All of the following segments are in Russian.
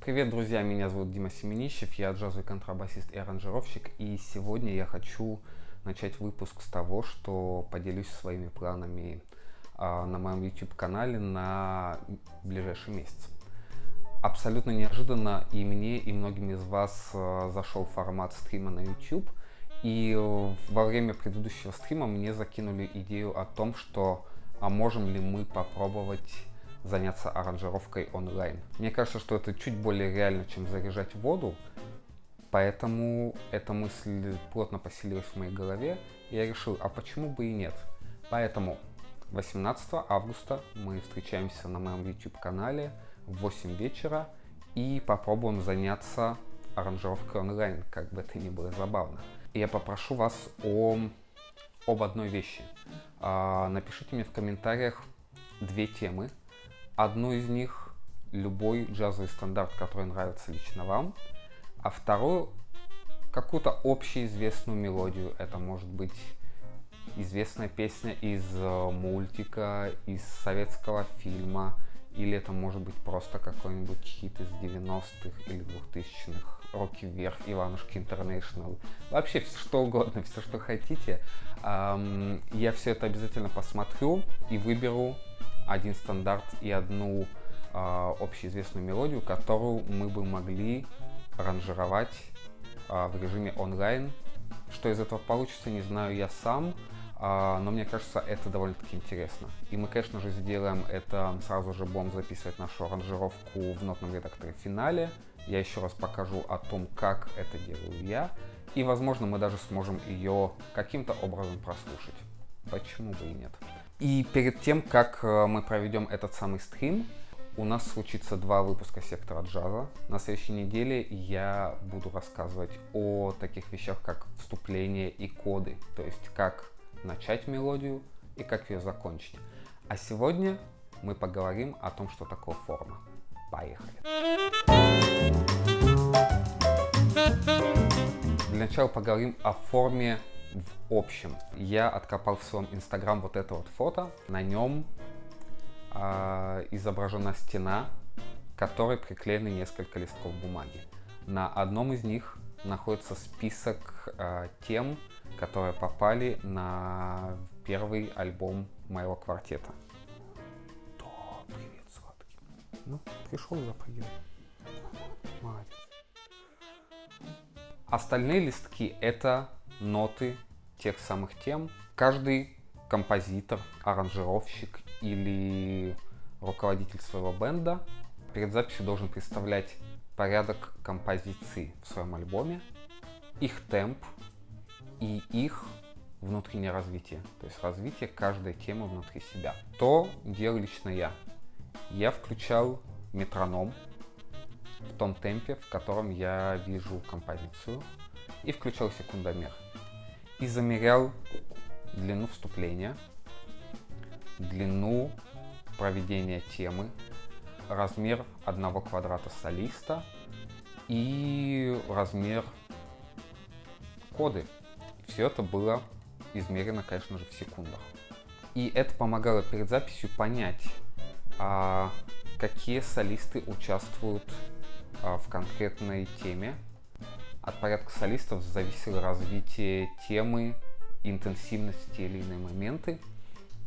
Привет, друзья! Меня зовут Дима Семенищев, я джазовый контрабасист и аранжировщик, и сегодня я хочу начать выпуск с того, что поделюсь своими планами а, на моем YouTube-канале на ближайший месяц. Абсолютно неожиданно и мне, и многим из вас а, зашел формат стрима на YouTube, и э, во время предыдущего стрима мне закинули идею о том, что а можем ли мы попробовать заняться аранжировкой онлайн. Мне кажется, что это чуть более реально, чем заряжать воду, поэтому эта мысль плотно поселилась в моей голове, и я решил, а почему бы и нет. Поэтому 18 августа мы встречаемся на моем YouTube-канале в 8 вечера и попробуем заняться аранжировкой онлайн, как бы это ни было забавно. Я попрошу вас о, об одной вещи. А, напишите мне в комментариях две темы, Одну из них любой джазовый стандарт, который нравится лично вам, а вторую какую-то общеизвестную мелодию. Это может быть известная песня из э, мультика, из советского фильма, или это может быть просто какой-нибудь хит из 90-х или 2000-х, Руки вверх, Иванушки Интернешнл, вообще что угодно, все что хотите. Я все это обязательно посмотрю и выберу один стандарт и одну э, общеизвестную мелодию, которую мы бы могли ранжировать э, в режиме онлайн. Что из этого получится, не знаю я сам, но мне кажется, это довольно-таки интересно. И мы, конечно же, сделаем это, сразу же будем записывать нашу аранжировку в нотном редакторе в финале. Я еще раз покажу о том, как это делаю я. И, возможно, мы даже сможем ее каким-то образом прослушать. Почему бы и нет? И перед тем, как э, мы проведем этот самый стрим, у нас случится два выпуска сектора джаза. На следующей неделе я буду рассказывать о таких вещах, как вступление и коды, то есть как начать мелодию и как ее закончить. А сегодня мы поговорим о том, что такое форма. Поехали! Для начала поговорим о форме в общем. Я откопал в своем инстаграм вот это вот фото. На нем э, изображена стена, к которой приклеены несколько листков бумаги. На одном из них находится список э, тем, которые попали на первый альбом моего квартета. Да, привет, сладкий. Ну, пришел за прием. Молодец. Остальные листки это ноты тех самых тем. Каждый композитор, аранжировщик или руководитель своего бенда перед записью должен представлять порядок композиций в своем альбоме, их темп и их внутреннее развитие, то есть развитие каждой темы внутри себя. То делал лично я. Я включал метроном в том темпе, в котором я вижу композицию, и включал секундомер и замерял длину вступления, длину проведения темы, размер одного квадрата солиста и размер коды. Все это было измерено, конечно же, в секундах. И это помогало перед записью понять, а, какие солисты участвуют а, в конкретной теме, от порядка солистов зависело развитие темы, интенсивность те или иные моменты.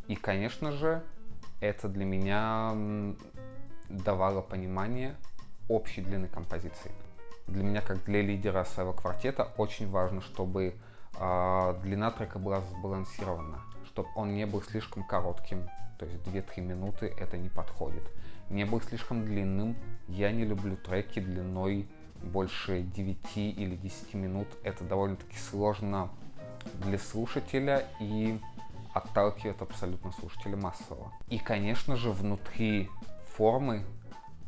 И, конечно же, это для меня давало понимание общей длины композиции. Для меня, как для лидера своего квартета, очень важно, чтобы э, длина трека была сбалансирована, чтобы он не был слишком коротким, то есть 2-3 минуты это не подходит. Не был слишком длинным, я не люблю треки длиной больше 9 или 10 минут. Это довольно-таки сложно для слушателя и отталкивает абсолютно слушателя массово. И, конечно же, внутри формы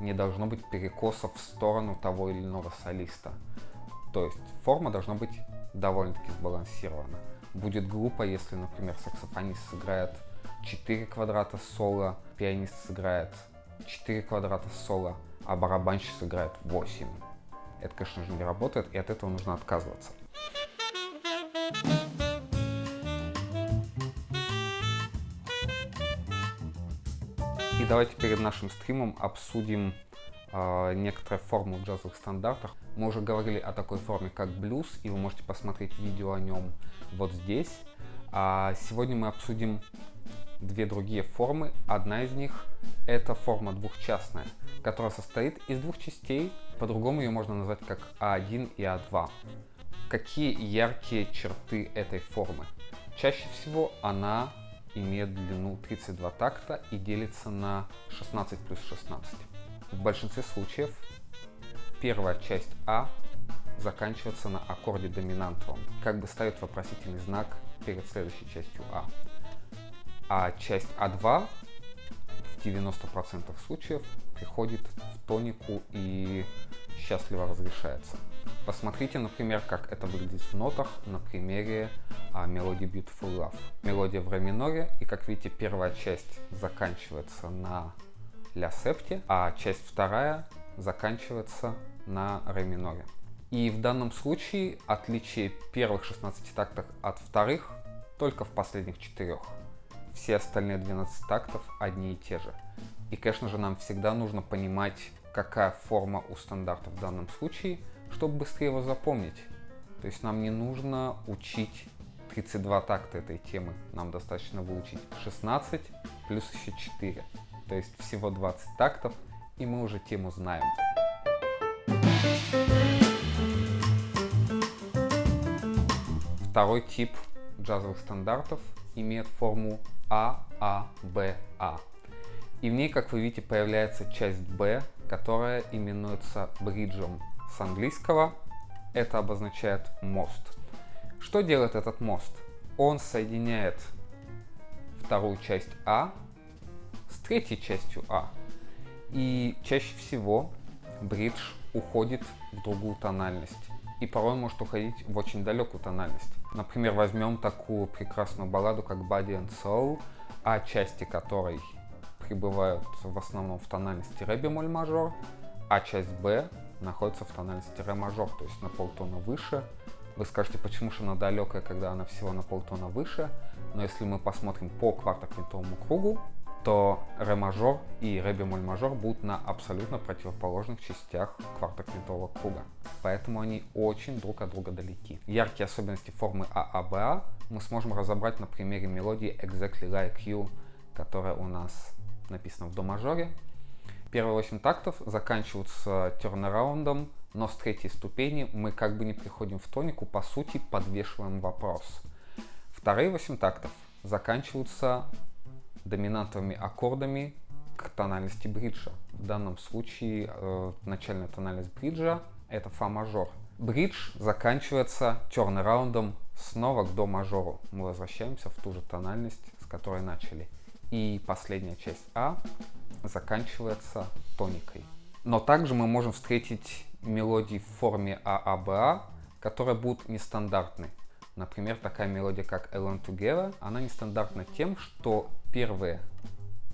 не должно быть перекосов в сторону того или иного солиста. То есть форма должна быть довольно-таки сбалансирована. Будет глупо, если, например, саксофонист сыграет 4 квадрата соло, пианист сыграет 4 квадрата соло, а барабанщик сыграет 8. Это, конечно же, не работает, и от этого нужно отказываться. И давайте перед нашим стримом обсудим э, некоторые формы в джазовых стандартах. Мы уже говорили о такой форме, как блюз, и вы можете посмотреть видео о нем вот здесь. А сегодня мы обсудим две другие формы. Одна из них это форма двухчастная, которая состоит из двух частей. По-другому ее можно назвать как А1 и А2. Какие яркие черты этой формы? Чаще всего она имеет длину 32 такта и делится на 16 плюс 16. В большинстве случаев первая часть А заканчивается на аккорде доминантовом, как бы ставит вопросительный знак перед следующей частью А. А часть А2 в 90% случаев приходит в тонику и счастливо разрешается. Посмотрите, например, как это выглядит в нотах на примере а, мелодии Beautiful Love. Мелодия в ре миноре, и как видите, первая часть заканчивается на ля септе, а часть вторая заканчивается на ре миноре. И в данном случае отличие первых 16 тактов от вторых только в последних четырех. Все остальные 12 тактов одни и те же. И, конечно же, нам всегда нужно понимать, какая форма у стандарта в данном случае, чтобы быстрее его запомнить. То есть нам не нужно учить 32 такта этой темы. Нам достаточно выучить 16 плюс еще 4. То есть всего 20 тактов, и мы уже тему знаем. Второй тип джазовых стандартов имеет форму А, А, А. И в ней, как вы видите, появляется часть Б, которая именуется бриджем с английского. Это обозначает мост. Что делает этот мост? Он соединяет вторую часть А с третьей частью А. И чаще всего бридж уходит в другую тональность. И порой может уходить в очень далекую тональность. Например, возьмем такую прекрасную балладу, как Body and Soul, а части которой пребывают в основном в тональности ре бемоль мажор, а часть Б находится в тональности ре мажор, то есть на полтона выше. Вы скажете, почему же она далекая, когда она всего на полтона выше, но если мы посмотрим по квартоквинтовому кругу, то ре мажор и ре бемоль мажор будут на абсолютно противоположных частях квартоквинтового круга. Поэтому они очень друг от друга далеки. Яркие особенности формы ААБА мы сможем разобрать на примере мелодии Exactly Like You, которая у нас написана в до мажоре. Первые 8 тактов заканчиваются тернараундом, но с третьей ступени мы как бы не приходим в тонику, по сути подвешиваем вопрос. Вторые 8 тактов заканчиваются доминантовыми аккордами к тональности бриджа. В данном случае э, начальная тональность бриджа это фа мажор. Бридж заканчивается тернераундом снова к до мажору. Мы возвращаемся в ту же тональность, с которой начали. И последняя часть А заканчивается тоникой. Но также мы можем встретить мелодии в форме ААБА, которые будут нестандартны. Например, такая мелодия, как Alone Together, она нестандартна тем, что первые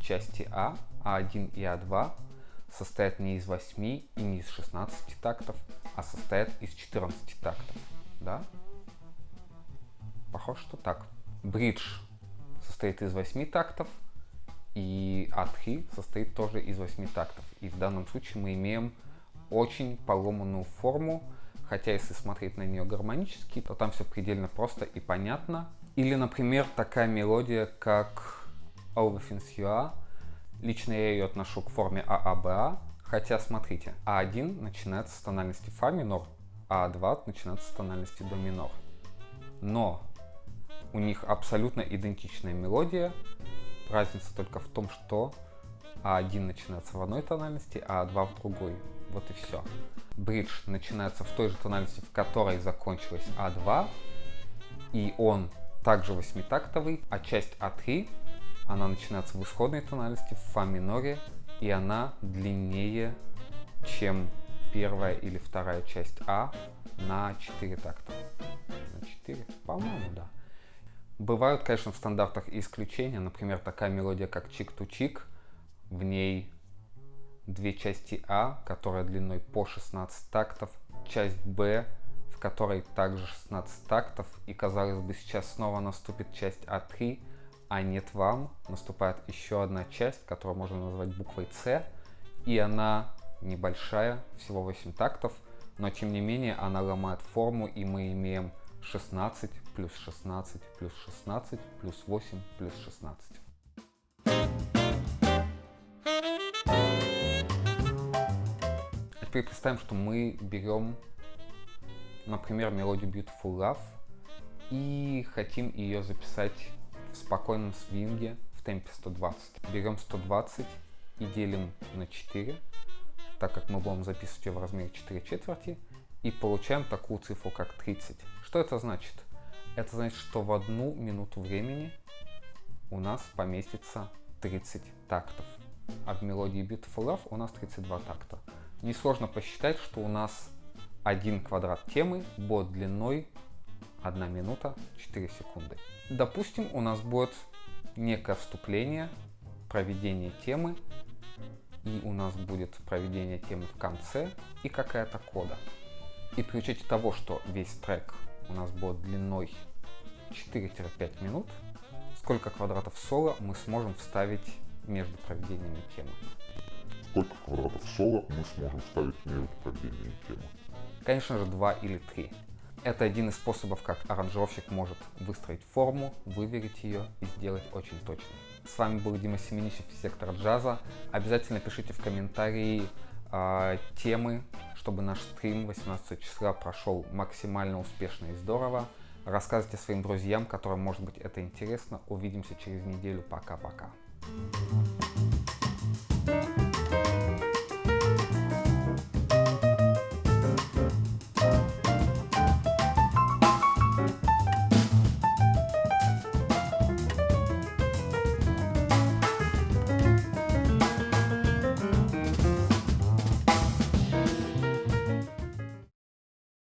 части А, А1 и А2, состоят не из 8 и не из 16 тактов, а состоят из 14 тактов. Да? Похоже, что так. Бридж состоит из 8 тактов, и А3 состоит тоже из 8 тактов. И в данном случае мы имеем очень поломанную форму, хотя если смотреть на нее гармонически, то там все предельно просто и понятно. Или, например, такая мелодия, как You Are. Лично я ее отношу к форме ААБА, хотя, смотрите, А1 начинается с тональности фа минор, а А2 начинается с тональности до минор. Но у них абсолютно идентичная мелодия, разница только в том, что А1 начинается в одной тональности, а А2 в другой. Вот и все. Бридж начинается в той же тональности, в которой закончилась А2, и он также восьмитактовый, а часть А3, она начинается в исходной тональности, в фа миноре, и она длиннее, чем первая или вторая часть А на 4 такта. На 4? По-моему, да. Бывают, конечно, в стандартах исключения. Например, такая мелодия, как чик-ту-чик. В ней две части А, которая длиной по 16 тактов, часть Б, в которой также 16 тактов, и казалось бы сейчас снова наступит часть А3, а нет вам, наступает еще одна часть, которую можно назвать буквой С, и она небольшая, всего 8 тактов, но тем не менее она ломает форму, и мы имеем 16 плюс 16 плюс 16 плюс 8 плюс 16. А теперь представим, что мы берем, например, мелодию Beautiful Love и хотим ее записать в спокойном свинге в темпе 120. Берем 120 и делим на 4, так как мы будем записывать ее в размере 4 четверти, и получаем такую цифру, как 30. Что это значит? Это значит, что в одну минуту времени у нас поместится 30 тактов. А в мелодии Beautiful Love у нас 32 такта. Несложно посчитать, что у нас один квадрат темы будет длиной 1 минута 4 секунды. Допустим, у нас будет некое вступление, проведение темы, и у нас будет проведение темы в конце и какая-то кода. И при учете того, что весь трек у нас будет длиной 4-5 минут, сколько квадратов соло мы сможем вставить между проведениями темы? Сколько квадратов соло мы сможем вставить между проведениями темы? Конечно же, 2 или 3. Это один из способов, как аранжировщик может выстроить форму, выверить ее и сделать очень точно. С вами был Дима Семенищев из сектора джаза. Обязательно пишите в комментарии э, темы, чтобы наш стрим 18 числа прошел максимально успешно и здорово. Рассказывайте своим друзьям, которым может быть это интересно. Увидимся через неделю. Пока-пока.